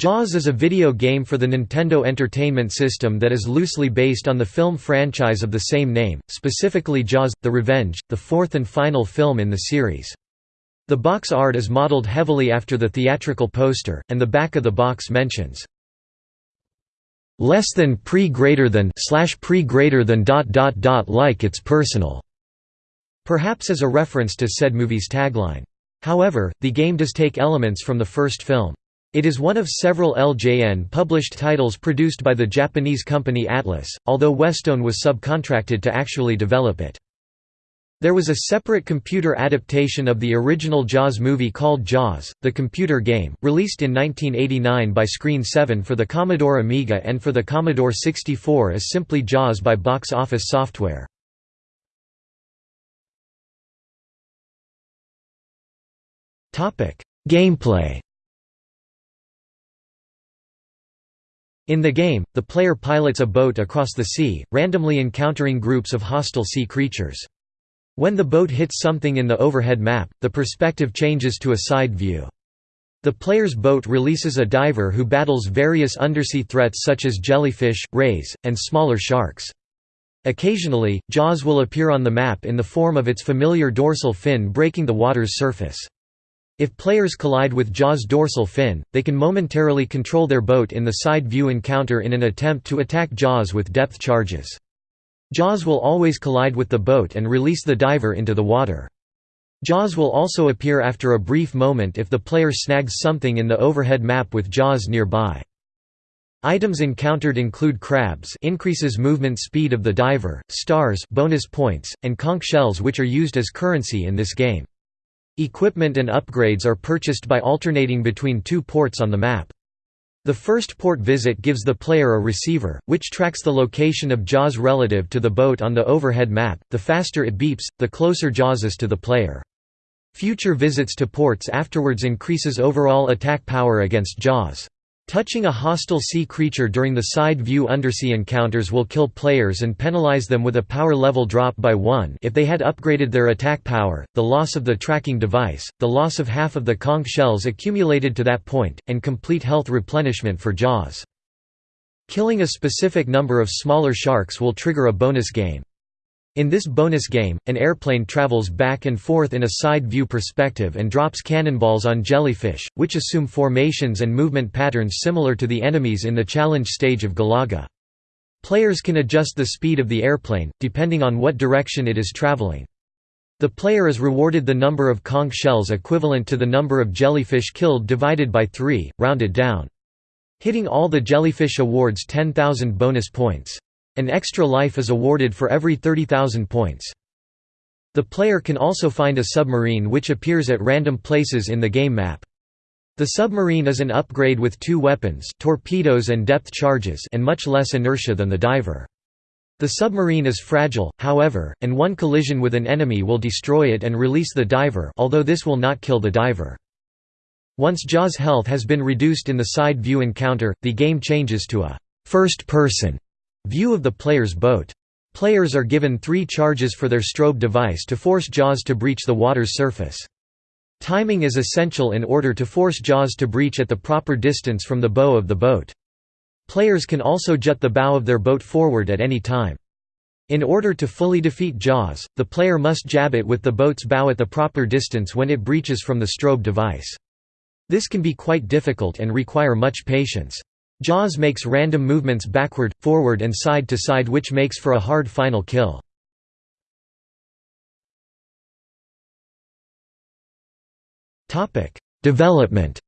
Jaws is a video game for the Nintendo Entertainment System that is loosely based on the film franchise of the same name, specifically Jaws – The Revenge, the fourth and final film in the series. The box art is modeled heavily after the theatrical poster, and the back of the box mentions less than pre greater than slash pre greater than dot dot dot like it's personal, perhaps as a reference to said movie's tagline. However, the game does take elements from the first film. It is one of several LJN published titles produced by the Japanese company Atlus, although Westone was subcontracted to actually develop it. There was a separate computer adaptation of the original Jaws movie called Jaws, the computer game, released in 1989 by Screen 7 for the Commodore Amiga and for the Commodore 64 as simply Jaws by Box Office Software. Gameplay In the game, the player pilots a boat across the sea, randomly encountering groups of hostile sea creatures. When the boat hits something in the overhead map, the perspective changes to a side view. The player's boat releases a diver who battles various undersea threats such as jellyfish, rays, and smaller sharks. Occasionally, Jaws will appear on the map in the form of its familiar dorsal fin breaking the water's surface. If players collide with Jaws' dorsal fin, they can momentarily control their boat in the side view encounter in an attempt to attack Jaws with depth charges. Jaws will always collide with the boat and release the diver into the water. Jaws will also appear after a brief moment if the player snags something in the overhead map with Jaws nearby. Items encountered include crabs increases movement speed of the diver, stars bonus points, and conch shells which are used as currency in this game. Equipment and upgrades are purchased by alternating between two ports on the map. The first port visit gives the player a receiver, which tracks the location of Jaws relative to the boat on the overhead map. The faster it beeps, the closer Jaws is to the player. Future visits to ports afterwards increases overall attack power against Jaws. Touching a hostile sea creature during the side view undersea encounters will kill players and penalize them with a power level drop by 1 if they had upgraded their attack power, the loss of the tracking device, the loss of half of the conch shells accumulated to that point, and complete health replenishment for Jaws. Killing a specific number of smaller sharks will trigger a bonus game. In this bonus game, an airplane travels back and forth in a side-view perspective and drops cannonballs on jellyfish, which assume formations and movement patterns similar to the enemies in the challenge stage of Galaga. Players can adjust the speed of the airplane, depending on what direction it is traveling. The player is rewarded the number of conch shells equivalent to the number of jellyfish killed divided by 3, rounded down. Hitting all the jellyfish awards 10,000 bonus points. An extra life is awarded for every 30,000 points. The player can also find a submarine which appears at random places in the game map. The submarine is an upgrade with two weapons torpedoes and depth charges and much less inertia than the diver. The submarine is fragile, however, and one collision with an enemy will destroy it and release the diver although this will not kill the diver. Once Jaws' health has been reduced in the side view encounter, the game changes to a first-person View of the player's boat. Players are given three charges for their strobe device to force Jaws to breach the water's surface. Timing is essential in order to force Jaws to breach at the proper distance from the bow of the boat. Players can also jut the bow of their boat forward at any time. In order to fully defeat Jaws, the player must jab it with the boat's bow at the proper distance when it breaches from the strobe device. This can be quite difficult and require much patience. Jaws makes random movements backward, forward and side to side which makes for a hard final kill. Development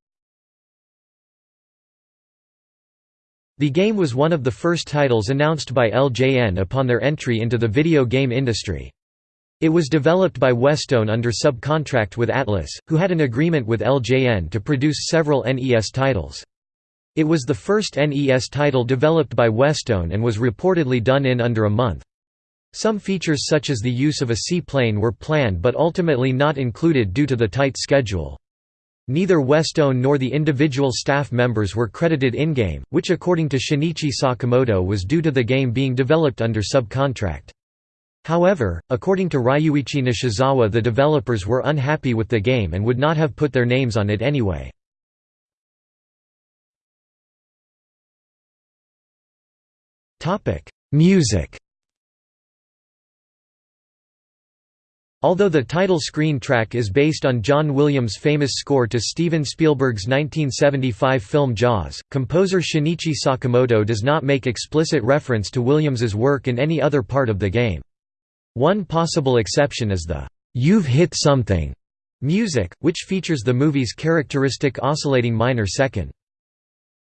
The game was one of the first titles announced by LJN upon their entry into the video game industry. It was developed by Westone under subcontract with Atlus, who had an agreement with LJN to produce several NES titles. It was the first NES title developed by Westone and was reportedly done in under a month. Some features such as the use of a seaplane were planned but ultimately not included due to the tight schedule. Neither Westone nor the individual staff members were credited in-game, which according to Shinichi Sakamoto was due to the game being developed under subcontract. However, according to Ryuichi Nishizawa the developers were unhappy with the game and would not have put their names on it anyway. Music Although the title screen track is based on John Williams' famous score to Steven Spielberg's 1975 film Jaws, composer Shinichi Sakamoto does not make explicit reference to Williams's work in any other part of the game. One possible exception is the "'You've Hit Something' music, which features the movie's characteristic oscillating minor second.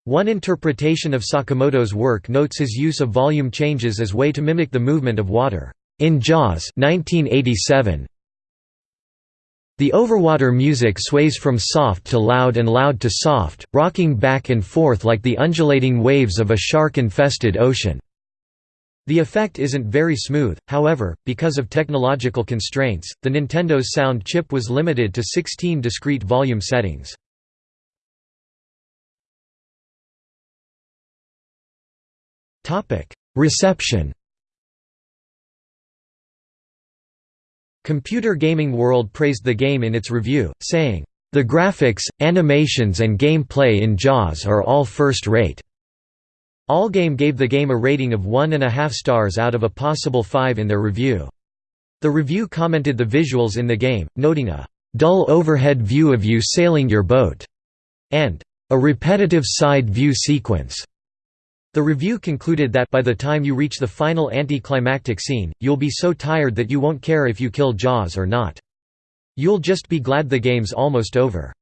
One interpretation of Sakamoto's work notes his use of volume changes as way to mimic the movement of water. In Jaws 1987, the overwater music sways from soft to loud and loud to soft, rocking back and forth like the undulating waves of a shark-infested ocean. The effect isn't very smooth, however, because of technological constraints, the Nintendo's sound chip was limited to 16 discrete volume settings. Reception Computer Gaming World praised the game in its review, saying, "...the graphics, animations and gameplay in JAWS are all first-rate." Allgame gave the game a rating of one and a half stars out of a possible five in their review. The review commented the visuals in the game, noting a "...dull overhead view of you sailing your boat," and "...a repetitive side view sequence." The review concluded that by the time you reach the final anti-climactic scene, you'll be so tired that you won't care if you kill Jaws or not. You'll just be glad the game's almost over.